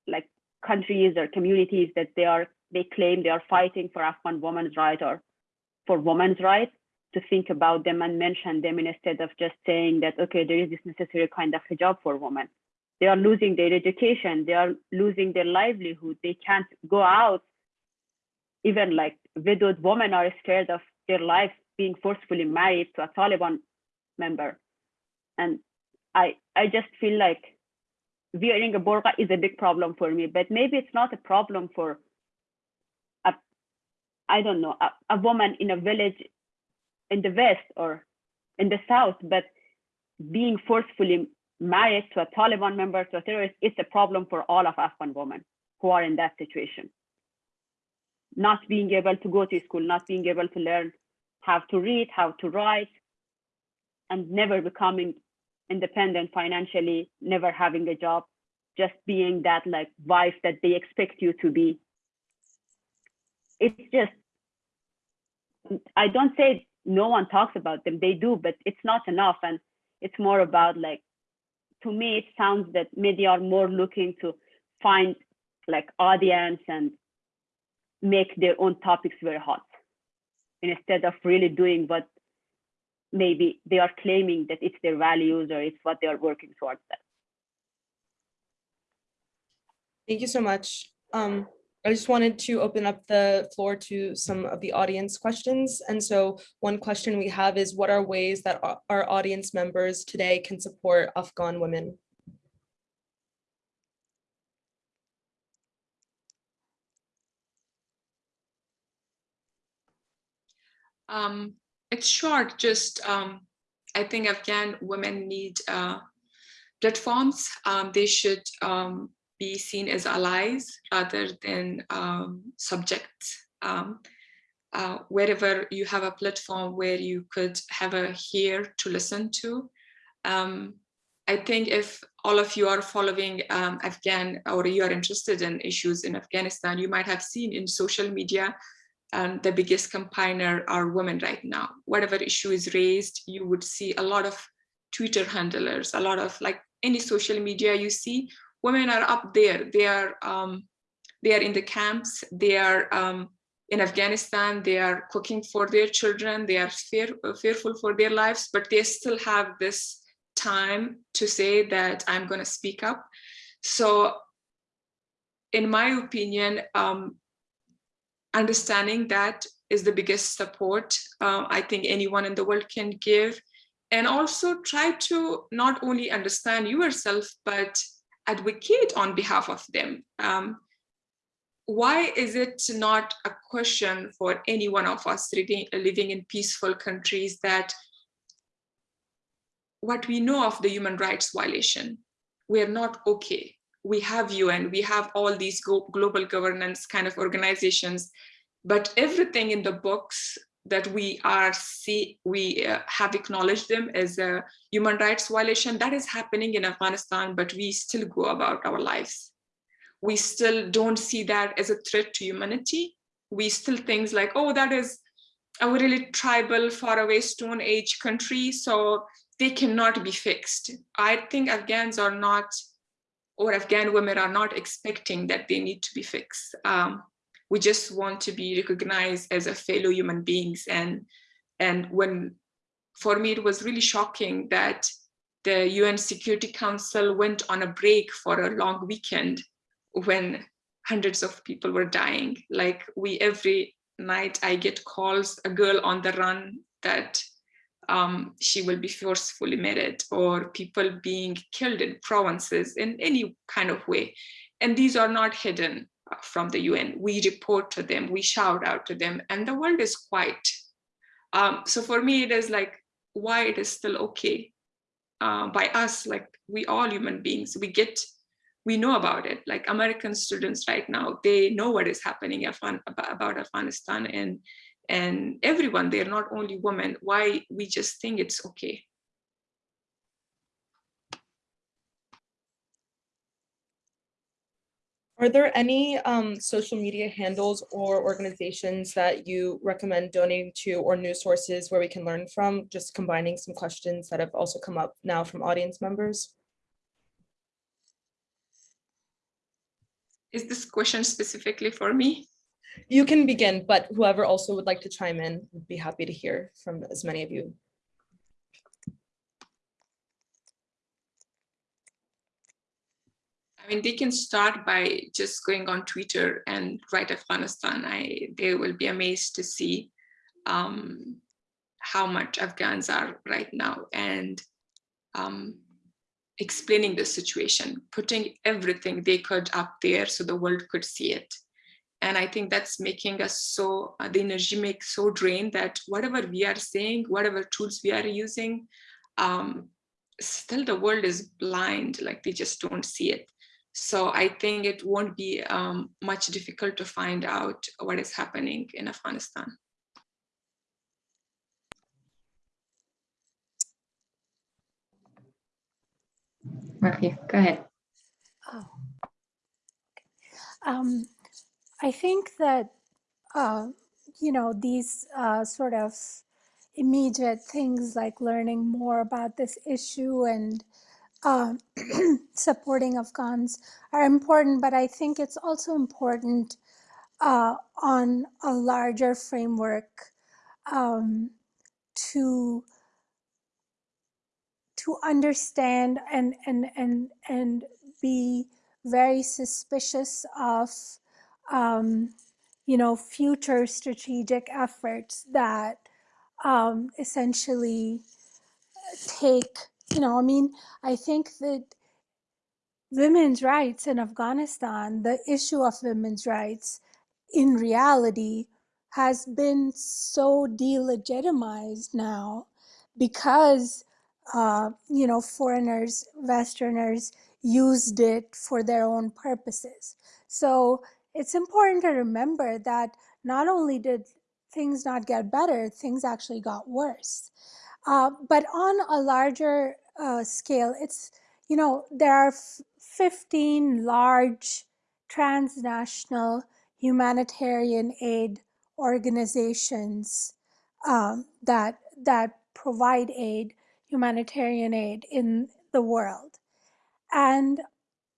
Speaker 4: like countries or communities that they are they claim they are fighting for Afghan women's right or for women's rights to think about them and mention them instead of just saying that okay there is this necessary kind of hijab for women. They are losing their education. They are losing their livelihood. They can't go out even like widowed women are scared of their lives being forcefully married to a taliban member. And i i just feel like wearing a burqa is a big problem for me but maybe it's not a problem for a i don't know a, a woman in a village in the west or in the south but being forcefully married to a taliban member to a terrorist it's a problem for all of afghan women who are in that situation not being able to go to school not being able to learn how to read how to write and never becoming independent financially, never having a job, just being that like wife that they expect you to be. It's just, I don't say no one talks about them, they do, but it's not enough. And it's more about like, to me, it sounds that media are more looking to find like audience and make their own topics very hot instead of really doing what maybe they are claiming that it's their values or it's what they are working towards that.
Speaker 2: Thank you so much. Um, I just wanted to open up the floor to some of the audience questions. And so one question we have is what are ways that our- our audience members today can support Afghan women?
Speaker 3: Um, it's short, just um, I think Afghan women need uh, platforms. Um, they should um, be seen as allies rather than um, subjects. Um, uh, wherever you have a platform where you could have a ear to listen to. Um, I think if all of you are following um, Afghan or you are interested in issues in Afghanistan, you might have seen in social media and the biggest campaigner are women right now. Whatever issue is raised, you would see a lot of Twitter handlers, a lot of like any social media you see, women are up there. They are um, they are in the camps. They are um, in Afghanistan. They are cooking for their children. They are fear, fearful for their lives, but they still have this time to say that I'm going to speak up. So, in my opinion, um, understanding that is the biggest support uh, I think anyone in the world can give. And also try to not only understand yourself, but advocate on behalf of them. Um, why is it not a question for any one of us living, living in peaceful countries that what we know of the human rights violation, we are not okay. We have UN, we have all these global governance kind of organizations, but everything in the books that we are see we uh, have acknowledged them as a human rights violation that is happening in Afghanistan, but we still go about our lives. We still don't see that as a threat to humanity. We still things like, oh, that is a really tribal, faraway Stone Age country, so they cannot be fixed. I think Afghans are not, or Afghan women are not expecting that they need to be fixed. Um, we just want to be recognized as a fellow human beings. And, and when, for me, it was really shocking that the UN Security Council went on a break for a long weekend when hundreds of people were dying. Like we, every night I get calls, a girl on the run that um, she will be forcefully married or people being killed in provinces in any kind of way. And these are not hidden uh, from the UN. We report to them, we shout out to them, and the world is quiet. Um, so for me, it is like why it is still okay uh, by us, like we all human beings, we get, we know about it. Like American students right now, they know what is happening about Afghanistan and and everyone, they're not only women, why we just think it's okay.
Speaker 2: Are there any um, social media handles or organizations that you recommend donating to or news sources where we can learn from, just combining some questions that have also come up now from audience members?
Speaker 3: Is this question specifically for me?
Speaker 2: You can begin, but whoever also would like to chime in would be happy to hear from as many of you.
Speaker 3: I mean, they can start by just going on Twitter and write Afghanistan. I they will be amazed to see um, how much Afghans are right now and um, explaining the situation, putting everything they could up there so the world could see it and i think that's making us so uh, the energy makes so drained that whatever we are saying whatever tools we are using um, still the world is blind like they just don't see it so i think it won't be um, much difficult to find out what is happening in afghanistan
Speaker 6: Rafi, go ahead.
Speaker 5: Oh. Um, I think that, uh, you know, these uh, sort of immediate things like learning more about this issue and uh, supporting Afghans are important, but I think it's also important uh, on a larger framework um, to to understand and and and and be very suspicious of um, you know, future strategic efforts that um, essentially take, you know, I mean, I think that women's rights in Afghanistan, the issue of women's rights in reality has been so delegitimized now because, uh, you know, foreigners, Westerners used it for their own purposes. So it's important to remember that not only did things not get better, things actually got worse. Uh, but on a larger uh, scale, it's, you know, there are 15 large transnational humanitarian aid organizations um, that, that provide aid, humanitarian aid in the world. And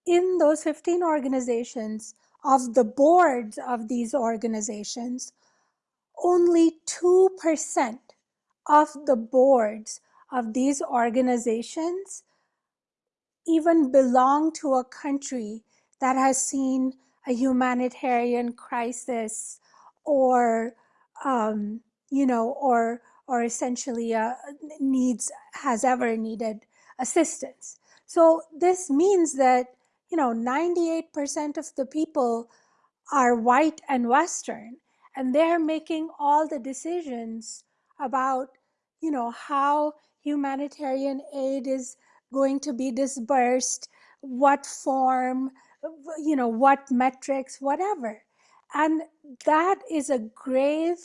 Speaker 5: in those 15 organizations, of the boards of these organizations, only 2% of the boards of these organizations even belong to a country that has seen a humanitarian crisis or, um, you know, or, or essentially uh, needs, has ever needed assistance. So this means that you know, 98% of the people are white and Western, and they're making all the decisions about, you know, how humanitarian aid is going to be dispersed, what form, you know, what metrics, whatever. And that is a grave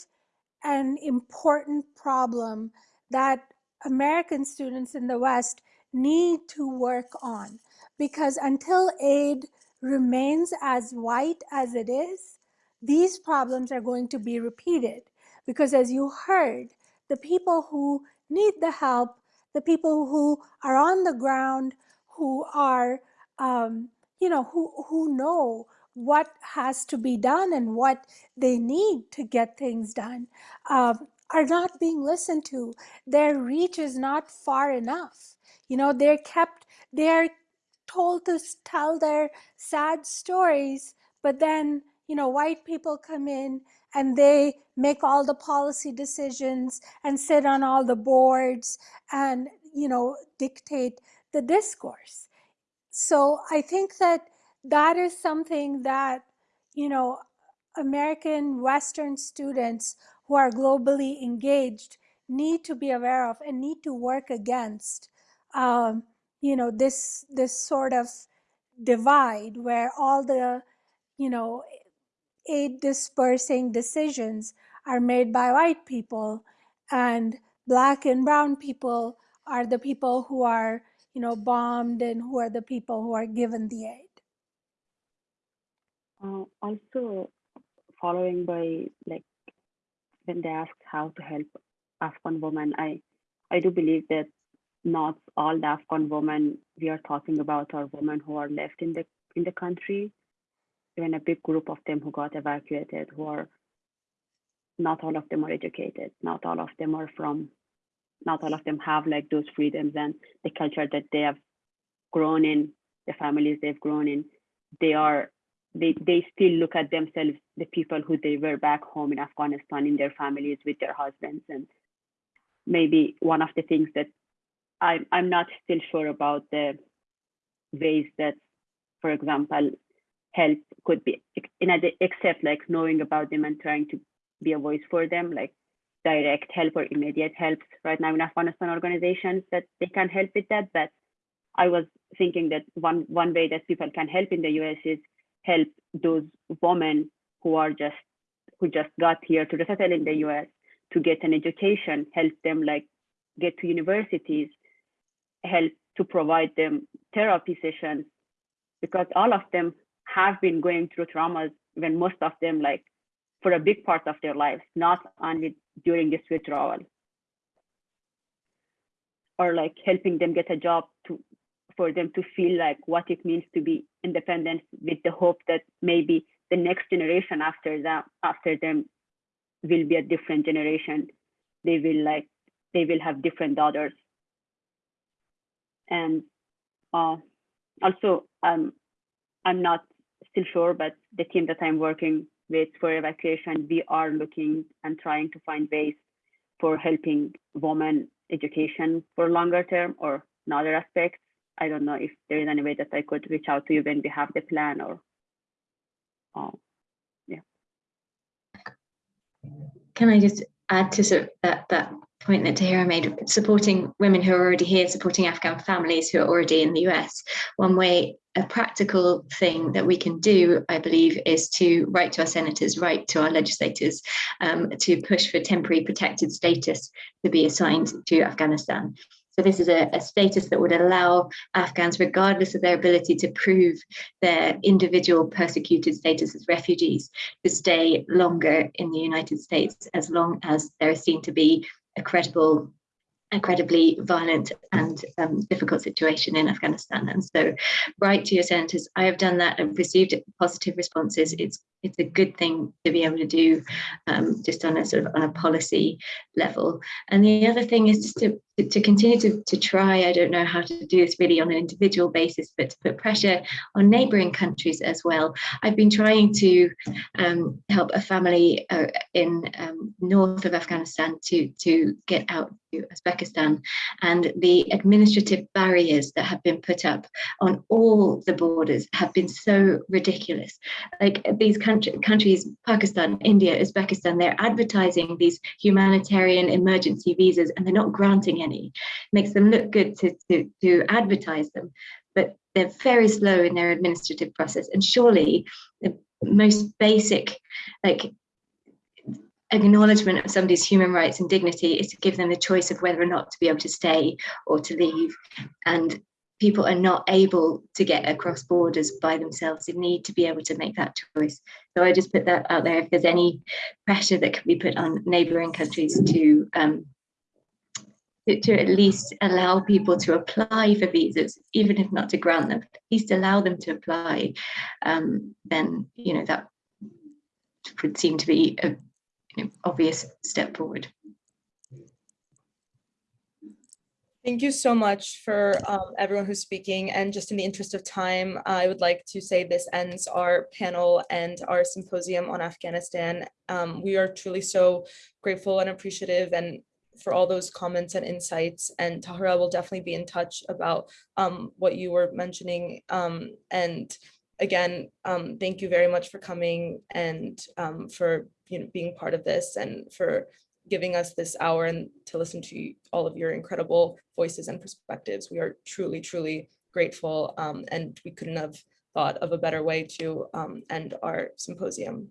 Speaker 5: and important problem that American students in the West need to work on because until aid remains as white as it is, these problems are going to be repeated. Because as you heard, the people who need the help, the people who are on the ground, who are, um, you know, who, who know what has to be done and what they need to get things done, um, are not being listened to. Their reach is not far enough. You know, they're kept, they're told to tell their sad stories, but then, you know, white people come in and they make all the policy decisions and sit on all the boards and, you know, dictate the discourse. So I think that that is something that, you know, American Western students who are globally engaged need to be aware of and need to work against. Um, you know this this sort of divide where all the you know aid dispersing decisions are made by white people and black and brown people are the people who are you know bombed and who are the people who are given the aid.
Speaker 4: Uh, also, following by like when they asked how to help Afghan women, I I do believe that not all the Afghan women we are talking about are women who are left in the in the country. Even a big group of them who got evacuated, who are not all of them are educated, not all of them are from, not all of them have like those freedoms and the culture that they have grown in, the families they've grown in. They are they they still look at themselves the people who they were back home in Afghanistan in their families with their husbands and maybe one of the things that I'm I'm not still sure about the ways that, for example, help could be in except like knowing about them and trying to be a voice for them, like direct help or immediate help right now in Afghanistan organizations that they can help with that. But I was thinking that one one way that people can help in the US is help those women who are just who just got here to settle in the US to get an education, help them like get to universities, help to provide them therapy sessions because all of them have been going through traumas when most of them like for a big part of their lives, not only during this withdrawal. Or like helping them get a job to for them to feel like what it means to be independent with the hope that maybe the next generation after them after them will be a different generation. They will like they will have different daughters and uh, also um, I'm not still sure, but the team that I'm working with for evacuation, we are looking and trying to find ways for helping women education for longer term or another aspects. I don't know if there is any way that I could reach out to you when we have the plan or, uh, yeah.
Speaker 6: Can I just add to sort of that, that point that Tahera made, supporting women who are already here, supporting Afghan families who are already in the US. One way, a practical thing that we can do, I believe, is to write to our senators, write to our legislators, um, to push for temporary protected status to be assigned to Afghanistan. So this is a, a, status that would allow Afghans, regardless of their ability to prove their individual persecuted status as refugees, to stay longer in the United States as long as they're seen to be a credible incredibly violent and um, difficult situation in Afghanistan. And so write to your senators. I have done that and received positive responses. It's it's a good thing to be able to do um, just on a sort of on a policy level. And the other thing is just to, to continue to, to try, I don't know how to do this really on an individual basis, but to put pressure on neighboring countries as well. I've been trying to um, help a family uh, in um, north of Afghanistan to, to get out to Uzbekistan and the administrative barriers that have been put up on all the borders have been so ridiculous. Like these countries country, countries, Pakistan, India, Uzbekistan, they're advertising these humanitarian emergency visas and they're not granting any. Makes them look good to, to, to advertise them, but they're very slow in their administrative process. And surely the most basic, like acknowledgement of somebody's human rights and dignity is to give them the choice of whether or not to be able to stay or to leave. And people are not able to get across borders by themselves. They need to be able to make that choice. So I just put that out there. If there's any pressure that can be put on neighbouring countries to um, to, at least allow people to apply for visas, even if not to grant them, at least allow them to apply, um, then you know that would seem to be a obvious step forward.
Speaker 2: Thank you so much for um, everyone who's speaking. And just in the interest of time, I would like to say this ends our panel and our symposium on Afghanistan. Um, we are truly so grateful and appreciative and for all those comments and insights. And Tahera will definitely be in touch about um, what you were mentioning. Um, and again, um, thank you very much for coming and um, for you know being part of this and for giving us this hour and to listen to all of your incredible voices and perspectives. We are truly, truly grateful um, and we couldn't have thought of a better way to um, end our symposium.